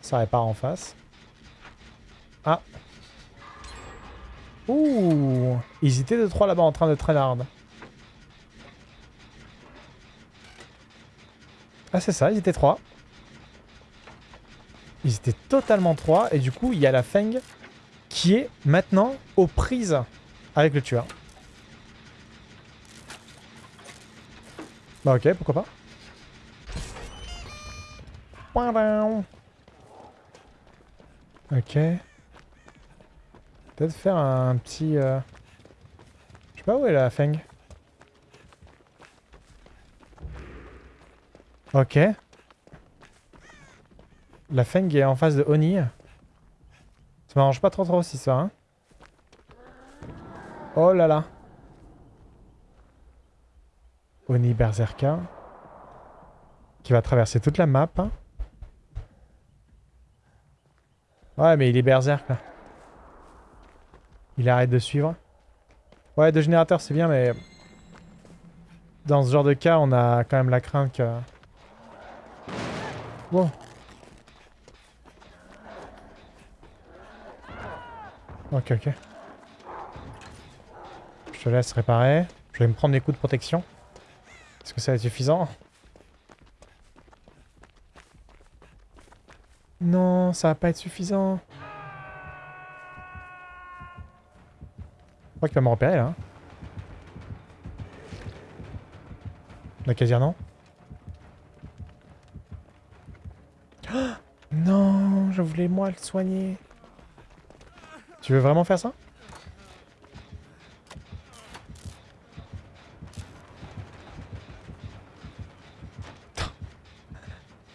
Ça répare en face. Ah. Ouh Ils étaient de trois là-bas en train de traînard. Ah c'est ça, ils étaient trois. Ils étaient totalement trois et du coup il y a la Feng qui est maintenant aux prises avec le tueur. Bah ok, pourquoi pas. Ok. Peut-être faire un petit... Euh... Je sais pas où est la Feng. Ok. La Feng est en face de Oni. Ça m'arrange pas trop trop aussi ça. Hein. Oh là là. Oni Berserker. Qui va traverser toute la map. Hein. Ouais mais il est Berserk. Il arrête de suivre. Ouais deux générateurs c'est bien mais... Dans ce genre de cas on a quand même la crainte que... Wow. Ok, ok. Je te laisse réparer. Je vais me prendre des coups de protection. Est-ce que ça va être suffisant Non, ça va pas être suffisant. Je crois qu'il va me repérer là. La casière non Non, je voulais moi le soigner. Tu veux vraiment faire ça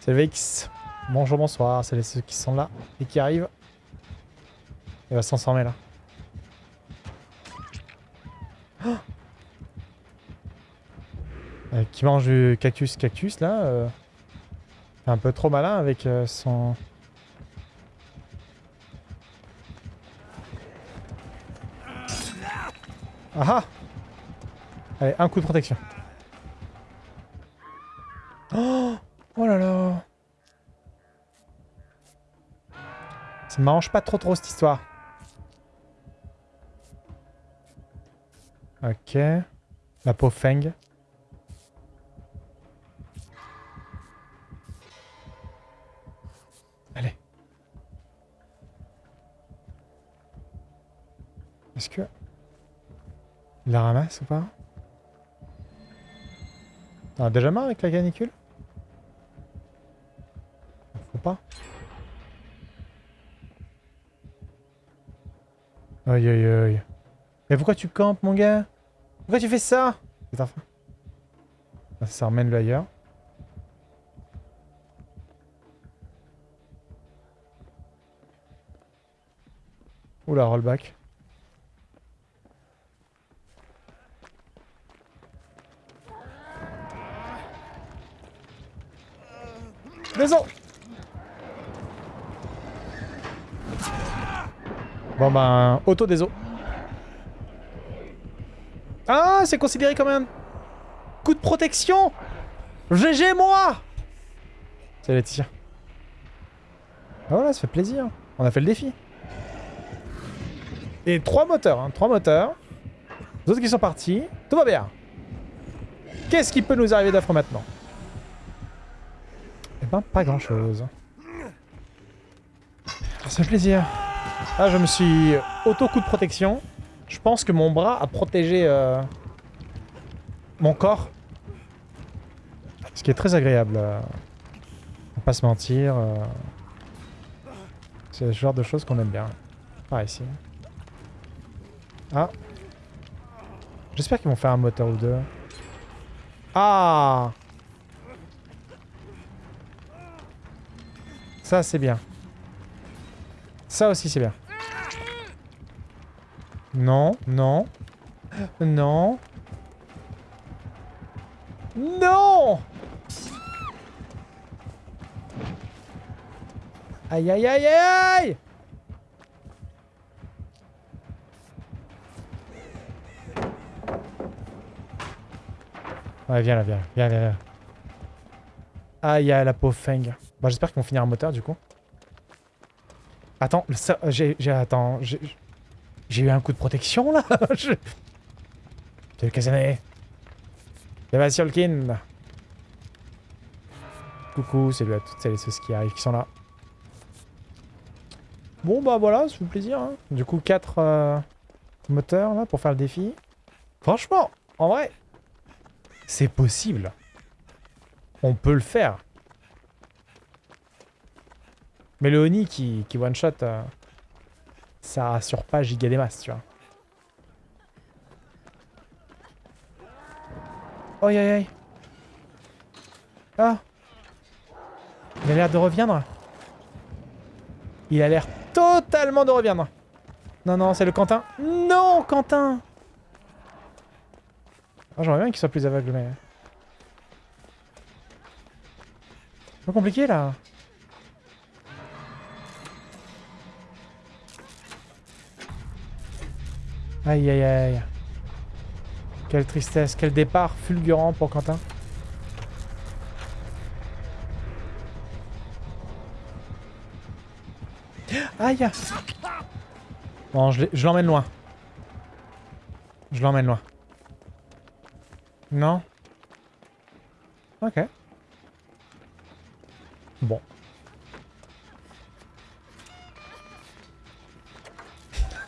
C'est VX. Bonjour, bonsoir. C'est ceux qui sont là et qui arrivent. Il va s'en s'en là. Euh, qui mange du cactus cactus là. Euh, un peu trop malin avec euh, son... Ah ah Allez, un coup de protection. Ne m'arrange pas trop trop cette histoire. Ok. La peau Feng. Allez. Est-ce que... Il la ramasse ou pas? T'en as déjà marre avec la canicule? Faut pas. Aïe aïe aïe. Mais pourquoi tu campes mon gars? Pourquoi tu fais ça? Ah, ça remène le ailleurs. Oula, rollback. Désolé Bon ben, auto déso. Ah, c'est considéré comme un coup de protection GG moi C'est Laetitia. Ah voilà, ça fait plaisir. On a fait le défi. Et trois moteurs, hein, trois moteurs. Les autres qui sont partis. Tout va bien. Qu'est-ce qui peut nous arriver d'affreux maintenant? Eh ben, pas grand-chose. Ça fait plaisir. Je me suis auto-coup de protection. Je pense que mon bras a protégé euh, mon corps. Ce qui est très agréable. Euh, on pas se mentir. Euh. C'est le genre de choses qu'on aime bien. Par ici. Ah. J'espère qu'ils vont faire un moteur ou deux. Ah Ça, c'est bien. Ça aussi, c'est bien. Non, non. Non. Non Aïe aïe aïe aïe Ouais, viens là, viens, viens, viens. viens. Ah, il y a la pauvre Feng. Bon, j'espère qu'ils vont finir un moteur, du coup. Attends, j'ai... j'ai- Attends, j'ai... Eu un coup de protection, là Je- Salut, Kazane. Sébastien. Coucou, salut à toutes celles et ceux qui arrivent, qui sont là. Bon, bah voilà, ça fait plaisir. hein. Du coup, 4 moteurs, là, pour faire le défi. Franchement, en vrai, c'est possible. On peut le faire. Mais le Oni qui, qui one-shot, euh, ça rassure pas giga des masses, tu vois. Aïe aïe aïe. Ah. Il a l'air de reviendre. Il a l'air totalement de reviendre. Non, non, c'est le Quentin. Non, Quentin Ah, J'aimerais bien qu'il soit plus aveugle, mais... C'est pas compliqué, là. Aïe, aïe, aïe. Quelle tristesse, quel départ fulgurant pour Quentin. Aïe Bon, je l'emmène loin. Je l'emmène loin. Non? Ok. Bon.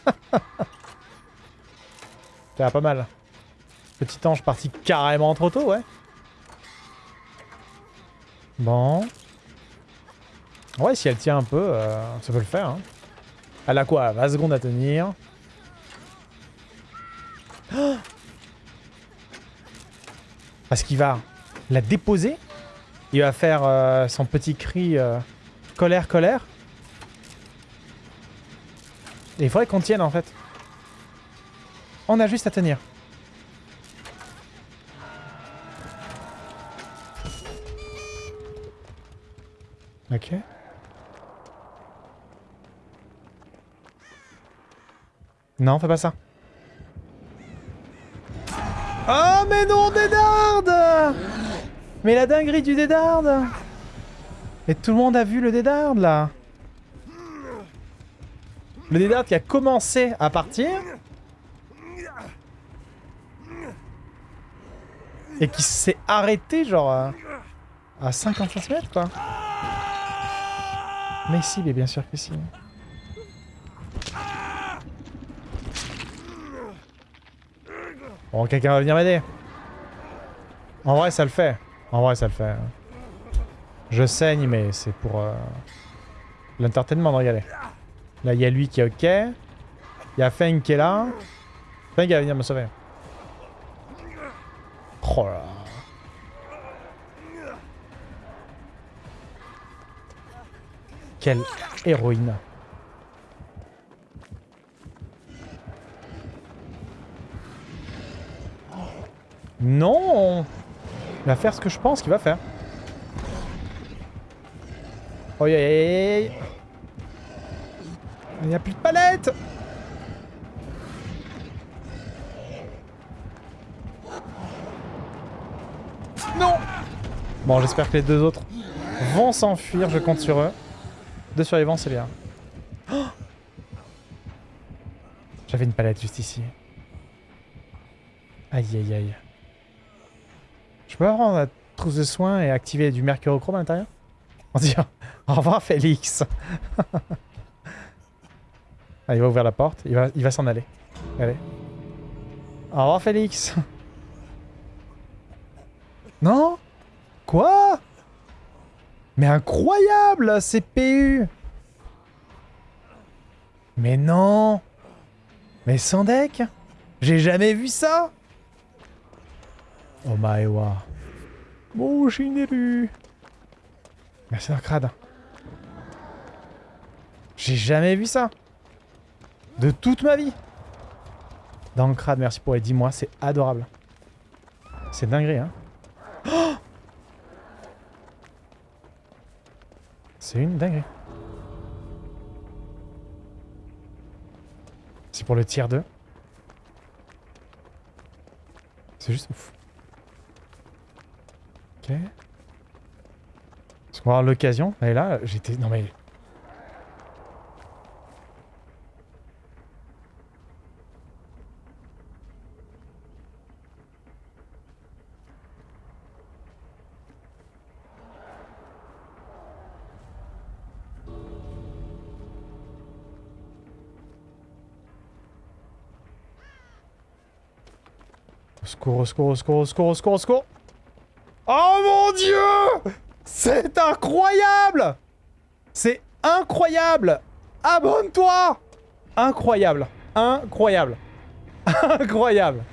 Pas mal. Petit ange parti carrément trop tôt, ouais. Bon. Ouais, si elle tient un peu, euh, ça peut le faire. Hein. Elle a quoi? 20 secondes à tenir. Parce qu'il va la déposer. Il va faire euh, son petit cri euh, colère, colère. Et il faudrait qu'on tienne en fait. On a juste à tenir. Ok. Non, fais pas ça. Oh mais non, Dédarde Mais la dinguerie du Dédarde Et tout le monde a vu le Dédarde là Le Dédarde qui a commencé à partir et qui s'est arrêté genre à, à 50 cm quoi. Mais si, mais bien sûr que si. Bon, quelqu'un va venir m'aider. En vrai, ça le fait. En vrai, ça le fait. Je saigne, mais c'est pour euh, l'entertainment de regarder. Là, il y a lui qui est ok. Il y a Feng qui est là. Feng va venir me sauver. Quelle héroïne. Non Il va faire ce que je pense qu'il va faire. Oh. Il n'y a plus de palette Bon, j'espère que les deux autres vont s'enfuir, je compte sur eux. Deux survivants, c'est bien. J'avais une palette juste ici. Aïe aïe aïe. Je peux prendre la trousse de soins et activer du mercurochrome à l'intérieur? On dit au revoir Félix. ah, il va ouvrir la porte, il va, il va s'en aller. Allez. Au revoir Félix. non? Quoi? Mais incroyable CPU Mais non Mais sans deck J'ai jamais vu ça Oh my wa. Bon, Shineru. Merci Darkrad. J'ai jamais vu ça. De toute ma vie. Darkrad, merci pour les 10 mois, c'est adorable. C'est dinguerie, hein. C'est une dinguerie. C'est pour le tiers 2. C'est juste ouf. Est-ce qu'on va avoir l'occasion Et là, j'étais... Non mais... secours, au secours, au secours, au secours, secours. Oh mon dieu! C'est incroyable! C'est incroyable! Abonne-toi! Incroyable Incroyable Incroyable